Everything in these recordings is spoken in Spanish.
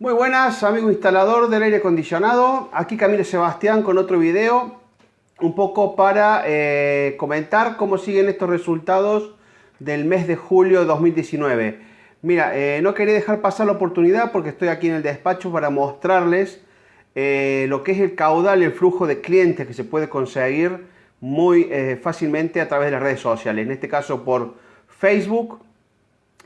Muy buenas, amigo instalador del aire acondicionado. Aquí Camilo Sebastián con otro video, un poco para eh, comentar cómo siguen estos resultados del mes de julio de 2019. Mira, eh, no quería dejar pasar la oportunidad porque estoy aquí en el despacho para mostrarles eh, lo que es el caudal, el flujo de clientes que se puede conseguir muy fácilmente a través de las redes sociales. En este caso por Facebook,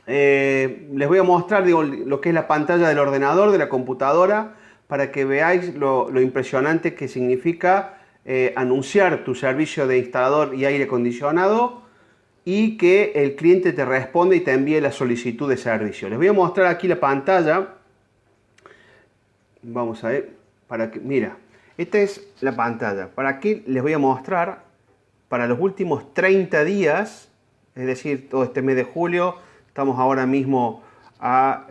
eh, les voy a mostrar lo que es la pantalla del ordenador, de la computadora, para que veáis lo, impresionante que significa eh, anunciar tu servicio de instalador y aire acondicionado y que el cliente te responde y te envíe la solicitud de servicio. Les voy a mostrar aquí la pantalla. Vamos a ver, para que, mira, esta es la pantalla. Para aquí les voy a mostrar para los últimos 30 días, es decir, todo este mes de julio, Estamos ahora mismo a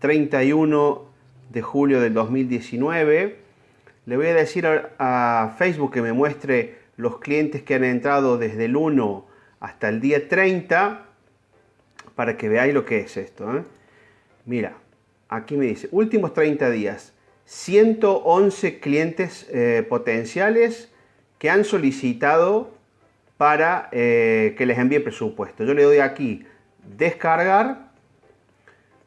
31 eh, de julio del 2019. Le voy a decir a, Facebook que me muestre los clientes que han entrado desde el 1 hasta el día 30 para que veáis lo que es esto. ¿eh? Mira, aquí me dice, últimos 30 días, 111 clientes eh, potenciales que han solicitado para que les envíe presupuesto. Yo le doy aquí descargar.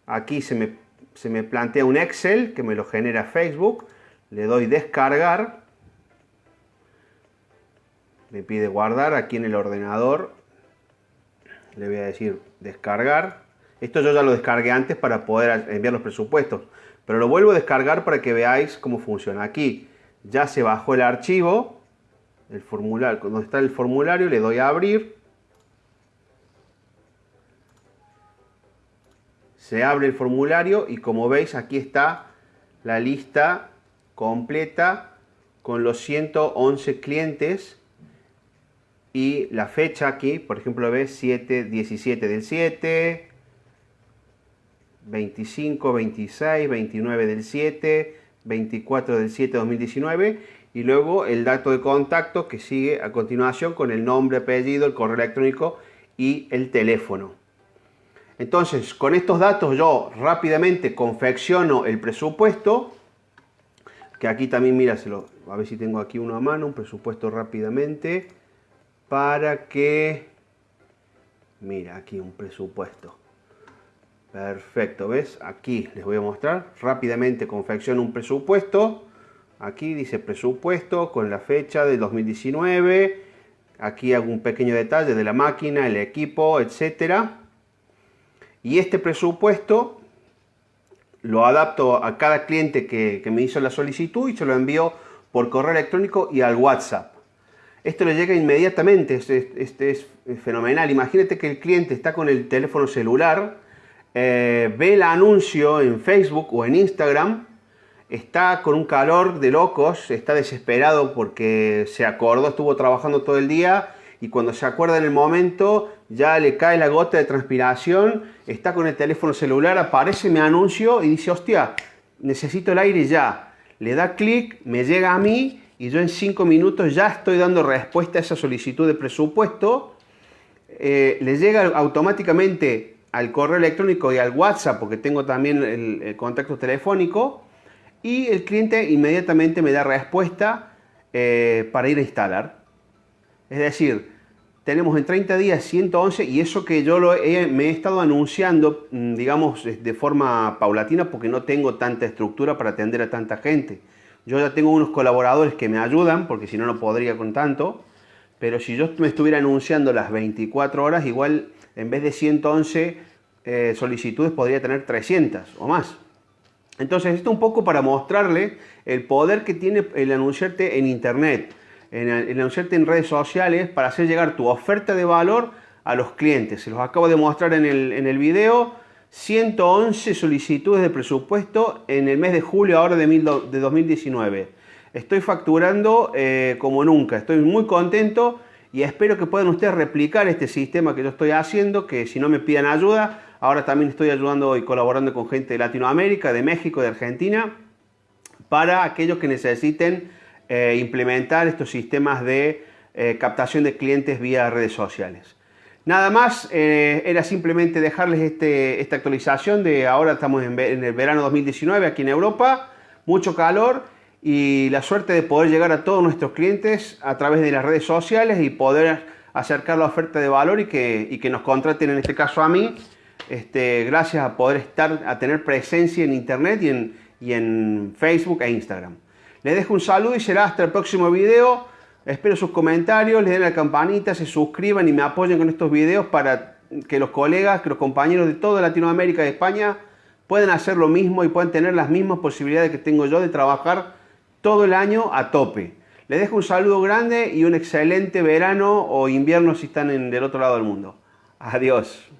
Aquí se me, se me plantea un Excel que me lo genera Facebook. Le doy descargar. Me pide guardar aquí en el ordenador. Le voy a decir descargar. Esto yo ya lo descargué antes para poder enviar los presupuestos. Pero lo vuelvo a descargar para que veáis cómo funciona. Aquí ya se bajó el archivo. El formulario, donde está el formulario, le doy a abrir. se abre el formulario y como veis aquí está la lista completa con los 111 clientes y la fecha aquí, por ejemplo, ves 7, 17 del 7, 25, 26, 29 del 7, 24 del 7 2019 y luego el dato de contacto que sigue a continuación con el nombre, apellido, el correo electrónico y el teléfono. Entonces, con estos datos yo rápidamente confecciono el presupuesto, que aquí también, míraselo, a ver si tengo aquí uno a mano, un presupuesto rápidamente, para que, mira, aquí un presupuesto. Perfecto, ¿ves? Aquí les voy a mostrar, rápidamente confecciono un presupuesto, aquí dice presupuesto con la fecha del 2019, aquí hago un pequeño detalle de la máquina, el equipo, etcétera y este presupuesto lo adapto a cada cliente que, me hizo la solicitud y se lo envío por correo electrónico y al WhatsApp. Esto le llega inmediatamente, este, es fenomenal. Imagínate que el cliente está con el teléfono celular, eh, ve el anuncio en Facebook o en Instagram, está con un calor de locos, está desesperado porque se acordó, estuvo trabajando todo el día y cuando se acuerda en el momento ya le cae la gota de transpiración, está con el teléfono celular, aparece mi anuncio y dice, hostia, necesito el aire ya. Le da clic, me llega a mí y yo en cinco minutos ya estoy dando respuesta a esa solicitud de presupuesto. Eh, le llega automáticamente al correo electrónico y al WhatsApp, porque tengo también el, contacto telefónico, y el cliente inmediatamente me da respuesta eh, para ir a instalar. Es decir, tenemos en 30 días 111 y eso que yo lo me he estado anunciando, mm, digamos, de forma paulatina porque no tengo tanta estructura para atender a tanta gente. Yo ya tengo unos colaboradores que me ayudan porque si no, no podría con tanto. Pero si yo me estuviera anunciando las 24 horas, igual en vez de 111 eh, solicitudes podría tener 300 o más. Entonces, esto un poco para mostrarle el poder que tiene el anunciarte en Internet en, anunciarte en redes sociales para hacer llegar tu oferta de valor a los clientes. Se los acabo de mostrar en el, en el video. 111 solicitudes de presupuesto en el mes de julio ahora de, de 2019. Estoy facturando eh, como nunca, estoy muy contento y espero que puedan ustedes replicar este sistema que yo estoy haciendo, que si no me pidan ayuda, ahora también estoy ayudando y colaborando con gente de Latinoamérica, de México, de Argentina, para aquellos que necesiten eh, implementar estos sistemas de eh, captación de clientes vía redes sociales. Nada más, eh, era simplemente dejarles este, esta actualización de ahora estamos en, en, el verano 2019 aquí en Europa, mucho calor y la suerte de poder llegar a todos nuestros clientes a través de las redes sociales y poder acercar la oferta de valor y que, y que nos contraten, en este caso a mí, este, gracias a poder estar, a tener presencia en internet y en, y en Facebook e Instagram. Les dejo un saludo y será hasta el próximo video. Espero sus comentarios, les den la campanita, se suscriban y me apoyen con estos videos para que los colegas, que los compañeros de toda Latinoamérica y España puedan hacer lo mismo y puedan tener las mismas posibilidades que tengo yo de trabajar todo el año a tope. Les dejo un saludo grande y un excelente verano o invierno si están en, del otro lado del mundo. Adiós.